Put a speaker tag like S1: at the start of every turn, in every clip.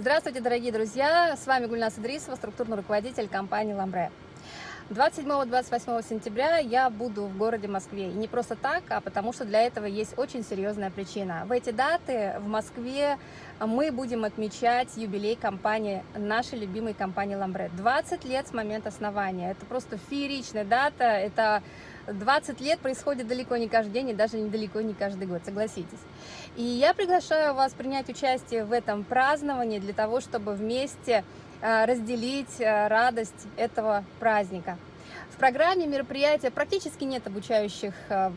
S1: Здравствуйте, дорогие друзья! С вами Гульнас Идрисова, структурный руководитель компании «Ламбре». 27-28 сентября я буду в городе Москве. И не просто так, а потому что для этого есть очень серьезная причина. В эти даты в Москве мы будем отмечать юбилей компании, нашей любимой компании «Ламбре». 20 лет с момента основания. Это просто фееричная дата. Это 20 лет происходит далеко не каждый день и даже недалеко не каждый год, согласитесь. И я приглашаю вас принять участие в этом праздновании для того, чтобы вместе э, разделить э, радость этого праздника. В программе мероприятия практически нет обучающих э,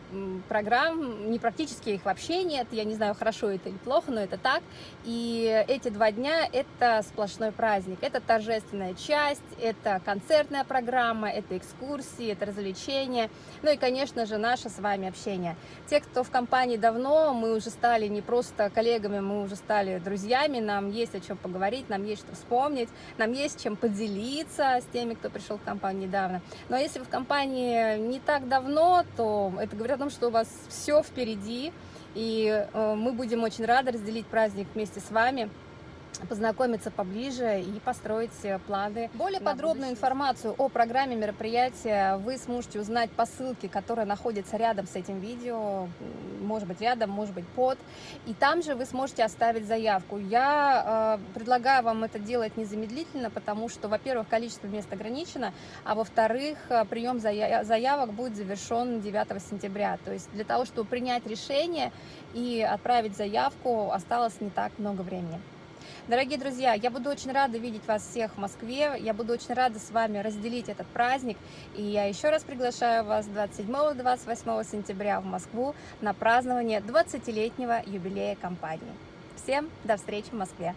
S1: программ, не практически их вообще нет, я не знаю, хорошо это или плохо, но это так. И эти два дня – это сплошной праздник, это торжественная часть, это концертная программа, это экскурсии, это развлечения, ну и, конечно же, наше с вами общение. Те, кто в компании давно, мы уже стали не просто коллегами, мы уже стали друзьями, нам есть о чем поговорить, нам есть что вспомнить, нам есть чем поделиться с теми, кто пришел в компанию недавно. Но если вы в компании не так давно, то это говорит о том, что у вас все впереди, и э, мы будем очень рады разделить праздник вместе с вами познакомиться поближе и построить э, планы. Более подробную будущее. информацию о программе мероприятия вы сможете узнать по ссылке, которая находится рядом с этим видео, может быть рядом, может быть под. И там же вы сможете оставить заявку. Я э, предлагаю вам это делать незамедлительно, потому что, во-первых, количество мест ограничено, а во-вторых, э, прием заявок будет завершен 9 сентября. То есть для того, чтобы принять решение и отправить заявку, осталось не так много времени. Дорогие друзья, я буду очень рада видеть вас всех в Москве, я буду очень рада с вами разделить этот праздник, и я еще раз приглашаю вас 27-28 сентября в Москву на празднование 20-летнего юбилея компании. Всем до встречи в Москве!